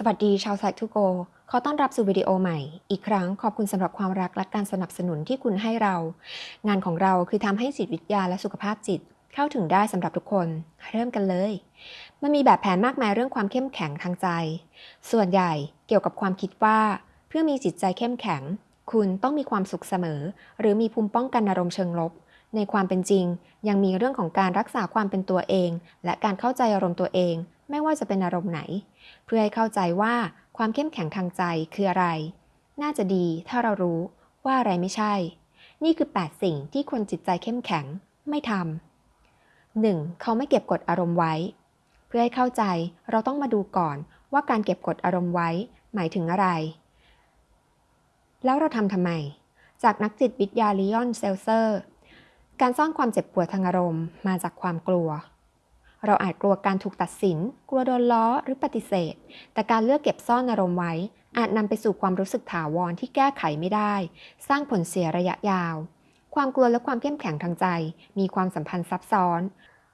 สวัสดีชาวไซต์ทูโกขอต้อนรับสู่วิดีโอใหม่ อีกครั้งขอบคุณสำหรับความรักและการสนับสนุนที่คุณให้เรา งานของเราคือทำให้จิตวิทยาและสุขภาพจิตเข้าถึงได้สำหรับทุกคน เริ่มกันเลย มันมีแบบแผนมากมายเรื่องความเข้มแข็งทางใจ ส่วนใหญ่เกี่ยวกับความคิดว่า เพื่อมีจิตใจเข้มแข็ง คุณต้องมีความสุขเสมอ หรือมีภูมิป้องกันอารมณ์เชิงลบ ในความเป็นจริง ยังมีเรื่องของการรักษาความเป็นตัวเอง และการเข้าใจอารมณ์ตัวเอง ไม่ว่าจะเป็นอารมณ์ไหน เพื่อให้เข้าใจว่าความเข้มแข็งทางใจคืออะไร น่าจะดีถ้าเรารู้ว่าอะไรไม่ใช่ นี่คือ 8 สิ่งที่คนจิตใจเข้มแข็งไม่ทำ 1. เขาไม่เก็บกดอารมณ์ไว้ เพื่อให้เข้าใจเราต้องมาดูก่อนว่าการเก็บกดอารมณ์ไว้ หมายถึงอะไร แล้วเราทำทำไม จากนักจิตวิทยาลีออนเซลเซอร์ การซ่อนความเจ็บปวดทางอารมณ์มาจากความกลัว เราอาจกลัวการถูกตัดสิน กลัวโดนล้อหรือปฏิเสธ แต่การเลือกเก็บซ่อนอารมณ์ไว้ อาจนำไปสู่ความรู้สึกถาวรที่แก้ไขไม่ได้ สร้างผลเสียระยะยาว ความกลัวและความเข้มแข็งทางใจ มีความสัมพันธ์ซับซ้อน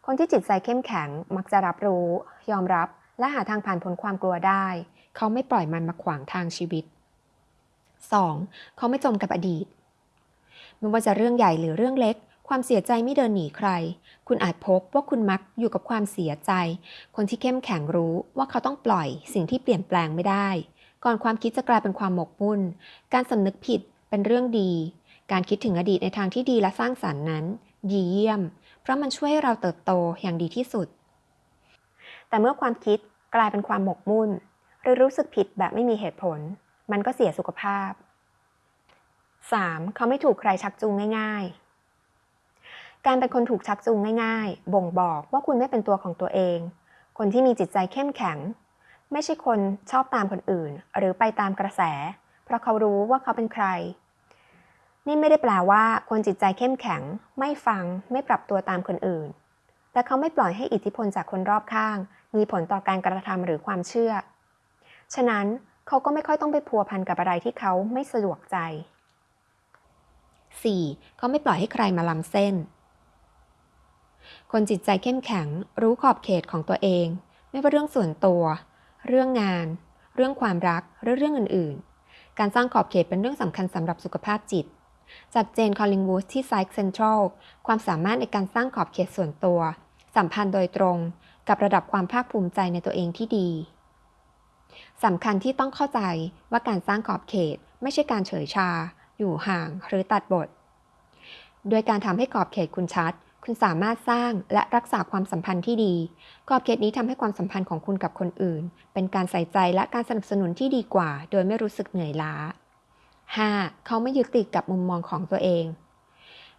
คนที่จิตใจเข้มแข็งมักจะรับรู้ ยอมรับ และหาทางผ่านพ้นความกลัวได้ เขาไม่ปล่อยมันมาขวางทางชีวิต 2. เขาไม่จมกับอดีต ไม่ว่าจะเรื่องใหญ่หรือเรื่องเล็ก ความเสียใจไม่เดินหนีใคร คุณอาจพบว่าคุณมักอยู่กับความเสียใจ คนที่เข้มแข็งรู้ว่าเขาต้องปล่อยสิ่งที่เปลี่ยนแปลงไม่ได้ ก่อนความคิดจะกลายเป็นความหมกมุ่น การสำนึกผิดเป็นเรื่องดี การคิดถึงอดีตในทางที่ดีและสร้างสรรค์นั้น ดีเยี่ยม เพราะมันช่วยให้เราเติบโตอย่างดีที่สุด แต่เมื่อความคิดกลายเป็นความหมกมุ่น หรือรู้สึกผิดแบบไม่มีเหตุผล มันก็เสียสุขภาพ 3. เขาไม่ถูกใครชักจูงง่าย ๆ การเป็นคนถูกชักจูงง่ายๆ บ่งบอกว่าคุณไม่เป็นตัวของตัวเอง คนที่มีจิตใจเข้มแข็ง ไม่ใช่คนชอบตามคนอื่น หรือไปตามกระแส เพราะเขารู้ว่าเขาเป็นใคร นี่ไม่ได้แปลว่า คนจิตใจเข้มแข็ง ไม่ฟัง ไม่ปรับตัวตามคนอื่น แต่เขาไม่ปล่อยให้อิทธิพลจากคนรอบข้าง มีผลต่อการกระทำหรือความเชื่อ ฉะนั้นเขาก็ไม่ค่อยต้องไปพัวพันกับอะไรที่เขาไม่สะดวกใจ 4. เขาไม่ปล่อยให้ใครมาล้ำเส้น คนจิตใจเข้มแข็ง รู้ขอบเขตของตัวเอง ไม่ว่าเรื่องส่วนตัว เรื่องงาน เรื่องความรักหรือเรื่องอื่น ๆ การสร้างขอบเขตเป็นเรื่องสำคัญสำหรับสุขภาพจิต จากเจนคอลลิงวูดที่ไซค์เซ็นทรัลความสามารถในการสร้างขอบเขตส่วนตัว สัมพันธ์โดยตรง กับระดับความภาคภูมิใจในตัวเองที่ดีสำคัญที่ต้องเข้าใจว่าการสร้างขอบเขตไม่ใช่การเฉยชา อยู่ห่างหรือตัดบท โดยการทำให้กรอบเขตคุณชัด คุณสามารถสร้างและรักษาความสัมพันธ์ที่ดีกรอบเขตนี้ทำให้ความสัมพันธ์ของคุณกับคนอื่น เป็นการใส่ใจและการสนับสนุนที่ดีกว่า โดยไม่รู้สึกเหนื่อยล้า 5. เขาไม่ยึดติดกับมุมมองของตัวเอง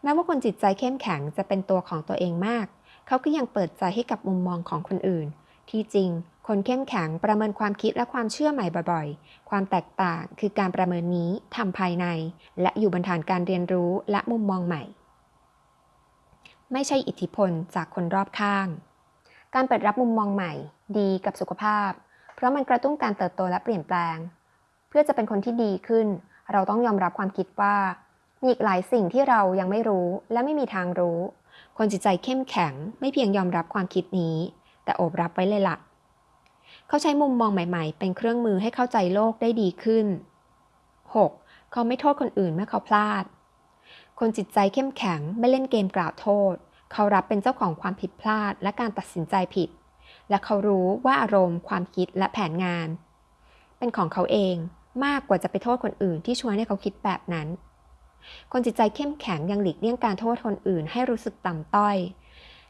แม้ว่าคนจิตใจเข้มแข็งจะเป็นตัวของตัวเองมาก เขาก็ยังเปิดใจให้กับมุมมองของคนอื่น ที่จริง คนเข้มแข็งประเมินความคิดและความเชื่อใหม่บ่อยๆ ความแตกต่างคือการประเมินนี้ทำภายใน และอยู่บนฐานการเรียนรู้และมุมมองใหม่ ไม่ใช่อิทธิพลจากคนรอบข้าง การเปิดรับมุมมองใหม่ ดีกับสุขภาพ เพราะมันกระตุ้นการเติบโตและเปลี่ยนแปลง เพื่อจะเป็นคนที่ดีขึ้น เราต้องยอมรับความคิดว่า มีอีกหลายสิ่งที่เรายังไม่รู้และไม่มีทางรู้ คนจิตใจเข้มแข็ง ไม่เพียงยอมรับความคิดนี้ แต่โอบรับไว้เลยละ่ะ เขาใช้มุมมองใหม่ๆ เป็นเครื่องมือให้เข้าใจโลกได้ดีขึ้น 6. เขาไม่โทษคนอื่นเมื่อเขาพลาด คนจิตใจเข้มแข็งไม่เล่นเกมกล่าวโทษ เขารับเป็นเจ้าของความผิดพลาดและการตัดสินใจผิด และเขารู้ว่าอารมณ์ ความคิดและแผนงาน เป็นของเขาเองมากกว่าจะไปโทษคนอื่นที่ชวนให้เขาคิดแบบนั้น คนจิตใจเข้มแข็งยังหลีกเลี่ยงการโทษคนอื่นให้รู้สึกต่ำต้อย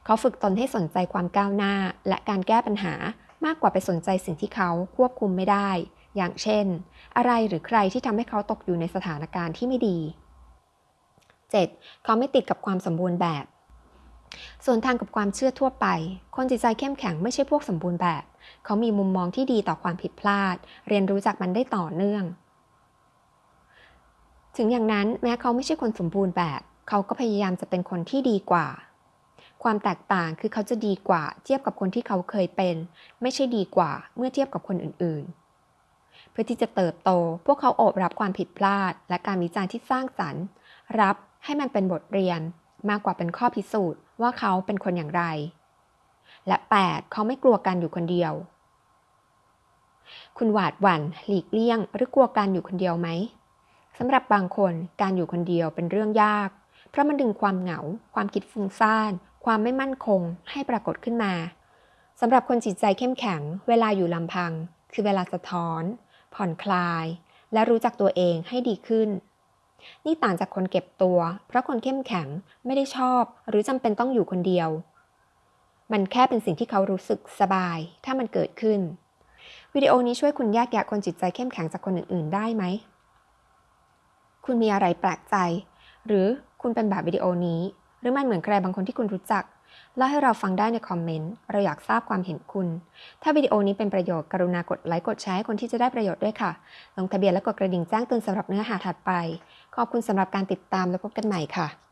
เขาฝึกตนให้สนใจความก้าวหน้าและการแก้ปัญหามากกว่าไปสนใจสิ่งที่เขาควบคุมไม่ได้ อย่างเช่น อะไรหรือใครที่ทำให้เขาตกอยู่ในสถานการณ์ที่ไม่ดี 7. เขาไม่ติดกับความสมบูรณ์แบบ ส่วนทางกับความเชื่อทั่วไป คนจิตใจเข้มแข็งไม่ใช่พวกสมบูรณ์แบบ เขามีมุมมองที่ดีต่อความผิดพลาด เรียนรู้จากมันได้ต่อเนื่อง ถึงอย่างนั้นแม้เขาไม่ใช่คนสมบูรณ์แบบ เขาก็พยายามจะเป็นคนที่ดีกว่า ความแตกต่างคือเขาจะดีกว่า เทียบกับคนที่เขาเคยเป็น ไม่ใช่ดีกว่า เมื่อเทียบกับคนอื่นๆเพื่อที่จะเติบโต พวกเขาโอบรับความผิดพลาด และการวิจารณ์ที่สร้างสรรค์ รับ ให้มันเป็นบทเรียนมากกว่าเป็นข้อพิสูจน์ว่าเขาเป็นคนอย่างไร และ 8. เขาไม่กลัวการอยู่คนเดียว คุณหวาดหวั่นหลีกเลี่ยง หรือกลัวการอยู่คนเดียวไหมสำหรับบางคนการอยู่คนเดียวเป็นเรื่องยาก เพราะมันดึงความเหงา ความคิดฟุ้งซ่าน ความไม่มั่นคงให้ปรากฏขึ้นมาสำหรับคนจิตใจเข้มแข็ง เวลาอยู่ลำพัง คือเวลาสะท้อน ผ่อนคลาย และรู้จักตัวเองให้ดีขึ้น นี่ต่างจากคนเก็บตัว เพราะคนเข้มแข็งไม่ได้ชอบ หรือจำเป็นต้องอยู่คนเดียว มันแค่เป็นสิ่งที่เขารู้สึกสบาย ถ้ามันเกิดขึ้น วิดีโอนี้ช่วยคุณแยกแยะคนจิตใจเข้มแข็งจากคนอื่น ๆ ได้ไหม คุณมีอะไรแปลกใจ หรือคุณเป็นแบบวิดีโอนี้ หรือมันเหมือนใครบางคนที่คุณรู้จัก เล่าให้เราฟังได้ในคอมเมนต์ เราอยากทราบความเห็นคุณ ถ้าวิดีโอนี้เป็นประโยชน์กรุณากดไลค์กดแชร์ให้คนที่จะได้ประโยชน์ด้วยค่ะ ลงทะเบียนและกดกระดิ่งแจ้งเตือนสำหรับเนื้อหาถัดไป ขอบคุณสำหรับการติดตามและพบกันใหม่ค่ะ